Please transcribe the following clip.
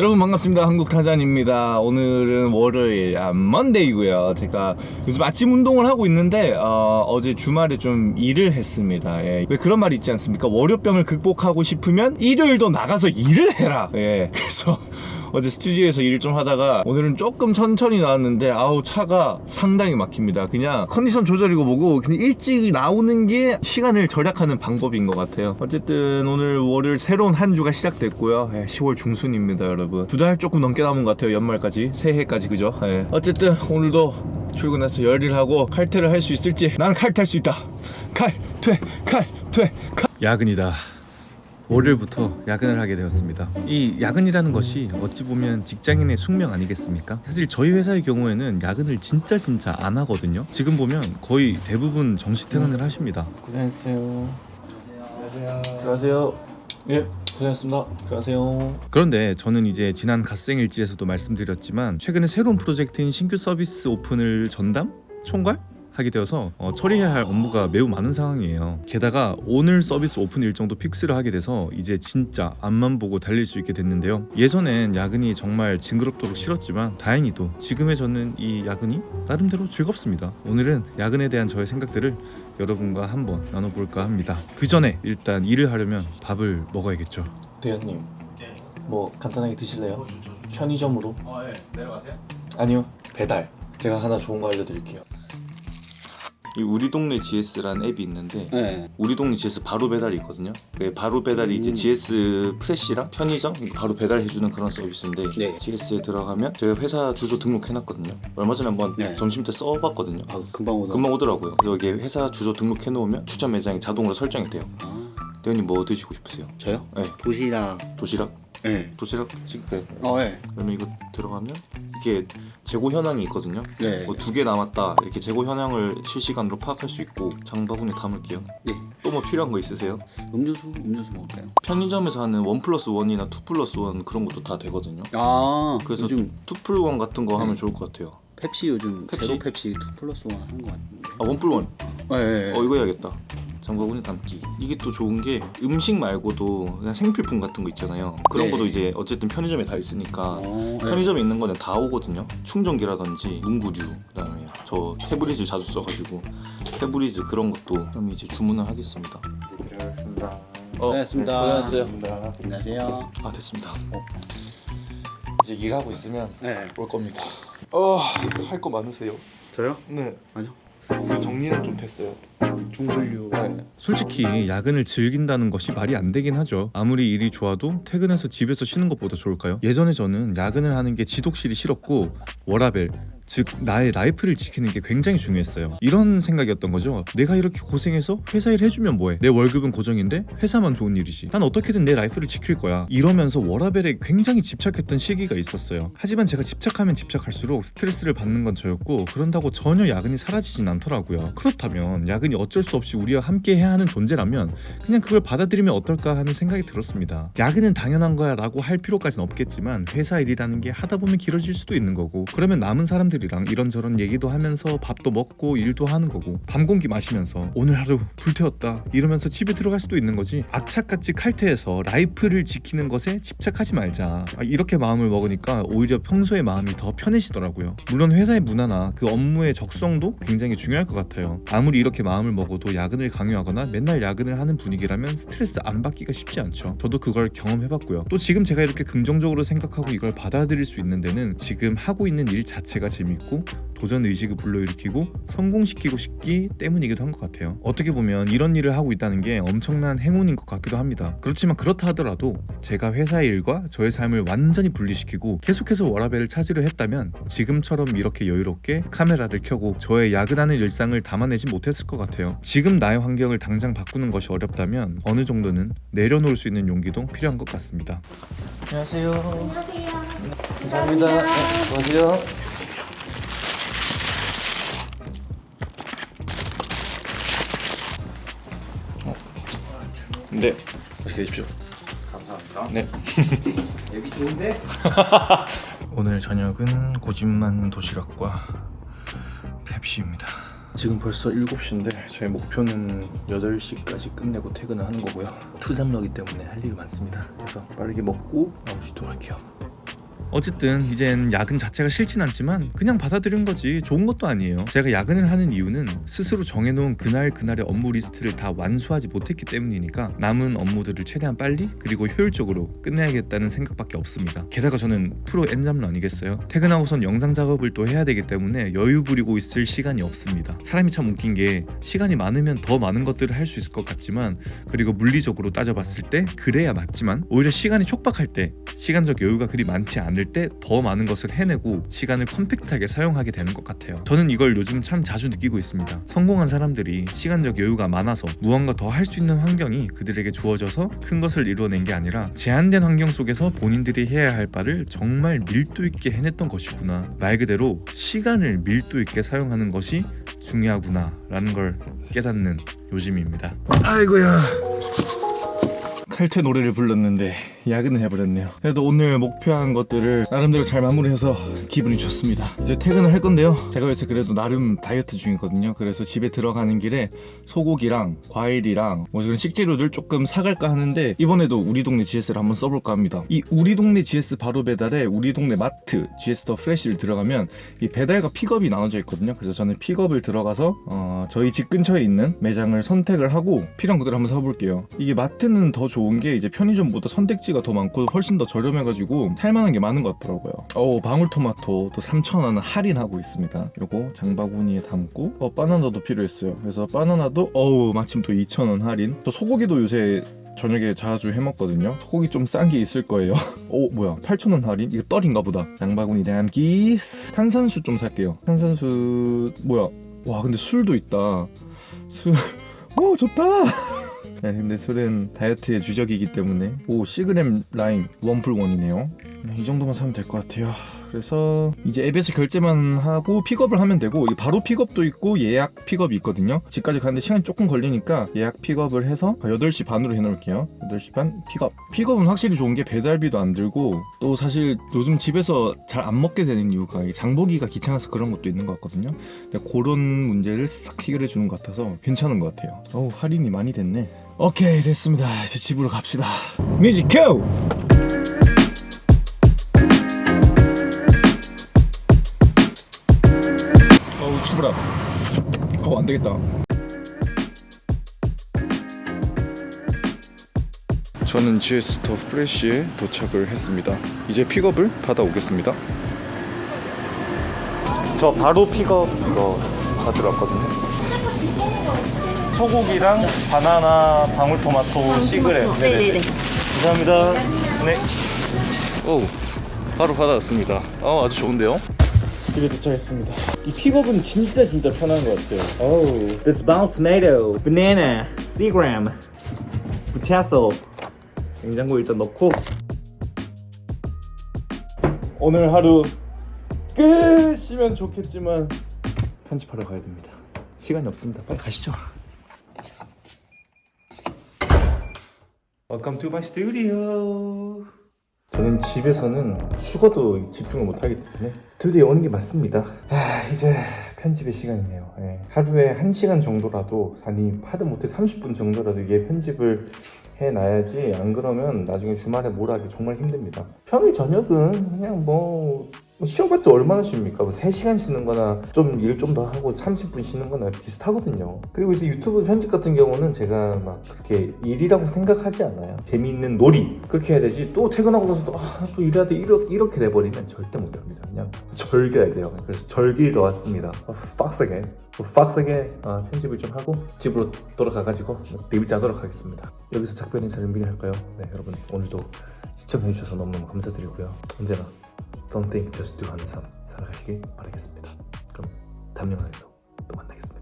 여러분 반갑습니다. 한국타잔입니다. 오늘은 월요일 아, 먼데이고요. 제가 요즘 아침 운동을 하고 있는데 어, 제 주말에 좀 일을 했습니다. 예. 왜 그런 말이 있지 않습니까? 월요병을 극복하고 싶으면 일요일도 나가서 일을 해라. 예. 그래서 어제 스튜디오에서 일을 좀 하다가 오늘은 조금 천천히 나왔는데 아우 차가 상당히 막힙니다. 그냥 컨디션 조절이고 뭐고 그냥 일찍 나오는 게 시간을 절약하는 방법인 것 같아요. 어쨌든 오늘 월요일 새로운 한 주가 시작됐고요. 예, 10월 중순입니다 여러분. 두 달 조금 넘게 남은 것 같아요 연말까지. 새해까지 그죠? 예. 어쨌든 오늘도 출근해서 열일 하고 칼퇴를 할 수 있을지 난 칼퇴할 수 있다. 칼퇴 칼퇴 칼! 야근이다. 월요일부터 야근을 하게 되었습니다. 이 야근이라는 것이 어찌 보면 직장인의 숙명 아니겠습니까? 사실 저희 회사의 경우에는 야근을 진짜 진짜 안 하거든요. 지금 보면 거의 대부분 정시 퇴근을 하십니다. 고생했어요 들어가세요 예 고생했습니다 들어가세요 그런데 저는 이제 지난 갓생일지에서도 말씀드렸지만 최근에 새로운 프로젝트인 신규 서비스 오픈을 전담? 총괄? 하게 되어서 어, 처리해야 할 업무가 매우 많은 상황이에요. 게다가 오늘 서비스 오픈 일정도 fix를 하게 돼서 이제 진짜 앞만 보고 달릴 수 있게 됐는데요. 예전엔 야근이 정말 징그럽도록 싫었지만 다행히도 지금의 저는 이 야근이 나름대로 즐겁습니다. 오늘은 야근에 대한 저의 생각들을 여러분과 한번 나눠볼까 합니다. 그 전에 일단 일을 하려면 밥을 먹어야겠죠. 대현님 뭐 간단하게 드실래요? 편의점으로 어, 네. 내려가세요. 아니요 배달 제가 하나 좋은 거 알려드릴게요 이 우리 동네 GS라는 앱이 있는데 네. 우리 동네 GS 바로 배달이 있거든요 그 바로 배달이 이제 음. GS 프레시랑 편의점 바로 배달해주는 그런 서비스인데 네. GS에 들어가면 제가 회사 주소 등록해놨거든요 얼마 전에 한번 네. 점심 때 써봤거든요 아 금방 오다. 금방 오더라고요 그래서 이게 회사 주소 등록해놓으면 추천 매장이 자동으로 설정이 돼요 아, 대현님 뭐 드시고 싶으세요? 저요? 네 도시락. 도시락? 네. 도시락 지금 어, 네. 그러면 이거 들어가면 이게 재고 현황이 있거든요. 네. 뭐 두 개 남았다 이렇게 재고 현황을 실시간으로 파악할 수 있고 장바구니 담을게요. 네. 또 뭐 필요한 거 있으세요? 음료수 음료수 먹을까요? 편의점에서 하는 one plus one이나 two plus one 그런 것도 다 되거든요. 아, 그래서 요즘 투플원 같은 거 하면 네. 좋을 것 같아요. 펩시 요즘 펩시? 제로 펩시 2 플러스 1 하는 거 같은데. 아 원플원. 네. 어 이거 해야겠다. 장바구니 담기. 이게 또 좋은 게 음식 말고도 그냥 생필품 같은 거 있잖아요. 그런 네. 것도 이제 어쨌든 편의점에 다 있으니까 어, 네. 편의점에 있는 거는 다 오거든요. 충전기라든지 문구류, 그다음에 저 페브리즈 자주 써가지고 페브리즈 그런 것도 그럼 이제 주문을 하겠습니다. 들어가겠습니다. 어, 고생하셨습니다. 고생하셨어요. 안녕하세요. 아 됐습니다. 이제 일하고 있으면 네. 올 겁니다. 어할 거 많으세요? 저요? 네. 아니요. 우리 정리는 좀 됐어요. 중분류. 네. 솔직히 야근을 즐긴다는 것이 말이 안 되긴 하죠. 아무리 일이 좋아도 퇴근해서 집에서 쉬는 것보다 좋을까요? 예전에 저는 야근을 하는 게 지독실이 싫었고 워라밸 즉 나의 life를 지키는 게 굉장히 중요했어요. 이런 생각이었던 거죠. 내가 이렇게 고생해서 회사 일 해주면 뭐해? 내 월급은 고정인데 회사만 좋은 일이지. 난 어떻게든 내 life를 지킬 거야. 이러면서 워라밸에 굉장히 집착했던 시기가 있었어요. 하지만 제가 집착하면 집착할수록 스트레스를 받는 건 저였고 그런다고 전혀 야근이 사라지진 않더라고요. 그렇다면 야근이 어쩔 수 없이 우리와 함께 해야 하는 존재라면 그냥 그걸 받아들이면 어떨까 하는 생각이 들었습니다. 야근은 당연한 거야 라고 할 필요까지는 없겠지만 회사 일이라는 게 하다 보면 길어질 수도 있는 거고 그러면 남은 사람들이랑 이런저런 얘기도 하면서 밥도 먹고 일도 하는 거고 밤 공기 마시면서 오늘 하루 불태웠다 이러면서 집에 들어갈 수도 있는 거지. 악착같이 칼퇴해서 life를 지키는 것에 집착하지 말자. 아, 이렇게 마음을 먹으니까 오히려 평소의 마음이 더 편해지더라고요. 물론 회사의 문화나 그 업무의 적성도 굉장히 중요할 것 같아요. 아무리 이렇게 마음을 먹어도 야근을 강요하거나 맨날 야근을 하는 분위기라면 스트레스 안 받기가 쉽지 않죠. 저도 그걸 경험해봤고요. 또 지금 제가 이렇게 긍정적으로 생각하고 이걸 받아들일 수 있는 데는 지금 하고 있는 일 자체가 재밌고 도전 의식을 불러일으키고 성공시키고 싶기 때문이기도 한 것 같아요. 어떻게 보면 이런 일을 하고 있다는 게 엄청난 행운인 것 같기도 합니다. 그렇지만 그렇다 하더라도 제가 회사의 일과 저의 삶을 완전히 분리시키고 계속해서 워라벨을 찾으려 했다면 지금처럼 이렇게 여유롭게 카메라를 켜고 저의 야근하는 일상을 담아내지 못했을 것 같아요. 지금 나의 환경을 당장 바꾸는 것이 어렵다면 어느 정도는 내려놓을 수 있는 용기도 필요한 것 같습니다. 안녕하세요. 감사합니다. 네, 안녕하세요. 네, 맛있게 드십시오. 감사합니다. 네. 여기 좋은데? 오늘 저녁은 고집만 도시락과 펩시입니다. 지금 벌써 7시인데 저희 목표는 8시까지 끝내고 퇴근을 하는 거고요. 투잡러기 때문에 할 일이 많습니다. 그래서 빠르게 먹고 다시 돌아갈게요. 어쨌든 이젠 야근 자체가 싫진 않지만 그냥 받아들인 거지 좋은 것도 아니에요. 제가 야근을 하는 이유는 스스로 정해놓은 그날 그날의 업무 리스트를 다 완수하지 못했기 때문이니까 남은 업무들을 최대한 빨리 그리고 효율적으로 끝내야겠다는 생각밖에 없습니다. 게다가 저는 프로 N잡러 아니겠어요? 퇴근하고선 영상 작업을 또 해야 되기 때문에 여유 부리고 있을 시간이 없습니다. 사람이 참 웃긴 게 시간이 많으면 더 많은 것들을 할 수 있을 것 같지만 그리고 물리적으로 따져봤을 때 그래야 맞지만 오히려 시간이 촉박할 때 시간적 여유가 그리 많지 않을 때 더 많은 것을 해내고 시간을 컴팩트하게 사용하게 되는 것 같아요. 저는 이걸 요즘 참 자주 느끼고 있습니다. 성공한 사람들이 시간적 여유가 많아서 무언가 더 할 수 있는 환경이 그들에게 주어져서 큰 것을 이루어낸 게 아니라 제한된 환경 속에서 본인들이 해야 할 바를 정말 밀도 있게 해냈던 것이구나. 말 그대로 시간을 밀도 있게 사용하는 것이 중요하구나 라는 걸 깨닫는 요즘입니다. 아이고야. 칼퇴 노래를 불렀는데 야근을 해버렸네요. 그래도 오늘 목표한 것들을 나름대로 잘 마무리해서 기분이 좋습니다. 이제 퇴근을 할 건데요. 제가 요새 그래도 나름 다이어트 중이거든요. 그래서 집에 들어가는 길에 소고기랑 과일이랑 뭐 그런 식재료들 조금 사갈까 하는데 이번에도 우리 동네 GS를 한번 써볼까 합니다. 이 우리 동네 GS 바로 배달에 우리 동네 마트 GS 더 프레시를 들어가면 이 배달과 픽업이 나눠져 있거든요. 그래서 저는 픽업을 들어가서 어, 저희 집 근처에 있는 매장을 선택을 하고 필요한 것들을 한번 사볼게요. 이게 마트는 더 좋은 게 이제 편의점보다 선택지가 더 많고 훨씬 더 저렴해가지고 살만한 게 많은 것 같더라고요. 어 방울토마토 또 3,000원 할인하고 있습니다. 요거 장바구니에 담고 어 바나나도 필요했어요. 그래서 바나나도 어우 마침 또 2,000원 할인. 저 소고기도 요새 저녁에 자주 해먹거든요. 소고기 좀 싼 게 있을 거예요. 오 뭐야 8,000원 할인? 이거 떨이인가 보다. 장바구니 담기 탄산수 좀 살게요. 탄산수 뭐야? 와 근데 술도 있다. 술. 오 좋다. 네, 근데 술은 다이어트의 주적이기 때문에 오 시그램 라임 원플원이네요. 네, 이 정도만 사면 될 것 같아요. 그래서 이제 앱에서 결제만 하고 픽업을 하면 되고 바로 픽업도 있고 예약 픽업이 있거든요. 집까지 가는데 시간이 조금 걸리니까 예약 픽업을 해서 8시 반으로 해놓을게요. 8시 반 픽업. 픽업은 확실히 좋은 게 배달비도 안 들고 또 사실 요즘 집에서 잘 안 먹게 되는 이유가 장보기가 귀찮아서 그런 것도 있는 것 같거든요. 근데 그런 문제를 싹 해결해 주는 것 같아서 괜찮은 것 같아요. 어우 할인이 많이 됐네. 오케이 됐습니다. 이제 집으로 갑시다. music cue! 추브라 어 안되겠다. 저는 GS 더 프레쉬에 도착을 했습니다. 이제 픽업을 받아오겠습니다. 저 바로 픽업 이거 받으러 왔거든요. 소고기랑 바나나 방울토마토 시그레. 네네네. 감사합니다. 네. 오, 바로 받아왔습니다. 어, 아주 좋은데요? 집에 도착했습니다. 이 픽업은 진짜 진짜 편한 것 같아요. Oh, this bound tomato, banana, seagram, potato. 냉장고 일단 넣고 오늘 하루 끝이면 좋겠지만 편집하러 가야 됩니다. 시간이 없습니다. 빨리 가시죠. Welcome to my studio. 저는 집에서는 죽어도 집중을 못하기 때문에 드디어 오는 게 맞습니다 아 이제 편집의 시간이네요 예. 하루에 1시간 정도라도 아니 하드 못해 30분 정도라도 이게 편집을 해놔야지 안 그러면 나중에 주말에 뭘 하기 정말 힘듭니다 평일 저녁은 그냥 뭐, 뭐 쉬어봤자 얼마나 쉽니까? 뭐 3시간 쉬는 거나 좀 일 좀 더 하고 30분 쉬는 거나 비슷하거든요. 그리고 이제 유튜브 편집 같은 경우는 제가 막 그렇게 일이라고 생각하지 않아요. 재미있는 놀이. 그렇게 해야 되지. 또 퇴근하고 나서 또, 아, 또 일해야 돼. 이렇게, 이렇게 돼버리면 절대 못합니다. 그냥 절겨야 돼요. 그래서 절기러 왔습니다. 아, 빡세게 빡세게 어, 편집을 좀 하고 집으로 돌아가가지고 데뷔지 하도록 하겠습니다. 여기서 작별 인사를 미리 할까요? 네 여러분. 오늘도 시청해주셔서 너무너무 감사드리고요. 언제나 Don't think, just do 하는 삶 살아가시길 바라겠습니다 그럼 다음 영상에서 또 만나겠습니다